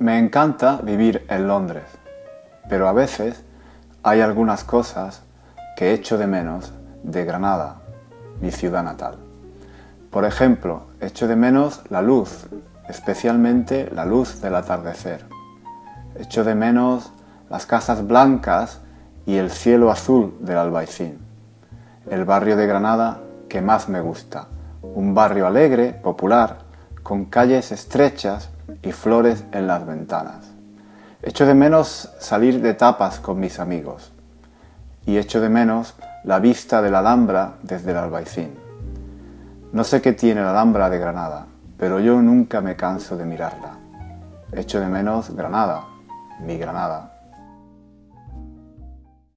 Me encanta vivir en Londres, pero a veces hay algunas cosas que echo de menos de Granada, mi ciudad natal. Por ejemplo, echo de menos la luz, especialmente la luz del atardecer. Echo de menos las casas blancas y el cielo azul del Albaicín. El barrio de Granada que más me gusta. Un barrio alegre, popular, con calles estrechas y flores en las ventanas. Echo de menos salir de tapas con mis amigos y echo de menos la vista de la Alhambra desde el Albaicín. No sé qué tiene la Alhambra de Granada, pero yo nunca me canso de mirarla. Echo de menos Granada, mi Granada.